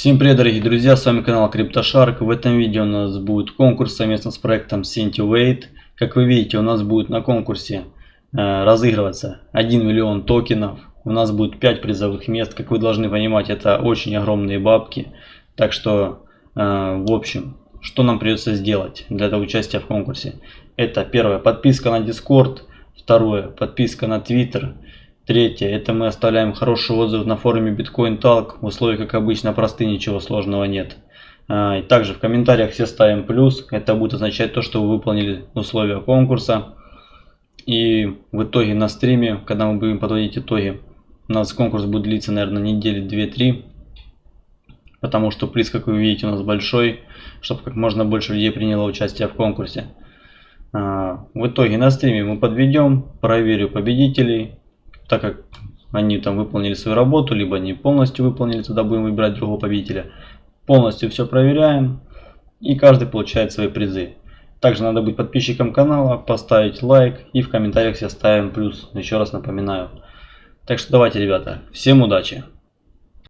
Всем привет дорогие друзья, с вами канал CryptoShark. В этом видео у нас будет конкурс совместно с проектом Centivate. Как вы видите, у нас будет на конкурсе э, разыгрываться 1 миллион токенов. У нас будет 5 призовых мест. Как вы должны понимать, это очень огромные бабки. Так что, э, в общем, что нам придется сделать для этого участия в конкурсе? Это первое, подписка на Discord. Второе, подписка на Twitter. Третье, это мы оставляем хороший отзыв на форуме Bitcoin Talk. Условия, как обычно, простые, ничего сложного нет. А, и также в комментариях все ставим плюс. Это будет означать то, что вы выполнили условия конкурса. И в итоге на стриме, когда мы будем подводить итоги, у нас конкурс будет длиться, наверное, недели 2-3. Потому что приз, как вы видите, у нас большой, чтобы как можно больше людей приняло участие в конкурсе. А, в итоге на стриме мы подведем, проверю победителей, так как они там выполнили свою работу, либо не полностью выполнили, тогда будем выбирать другого победителя. Полностью все проверяем, и каждый получает свои призы. Также надо быть подписчиком канала, поставить лайк и в комментариях все ставим плюс, еще раз напоминаю. Так что давайте, ребята, всем удачи!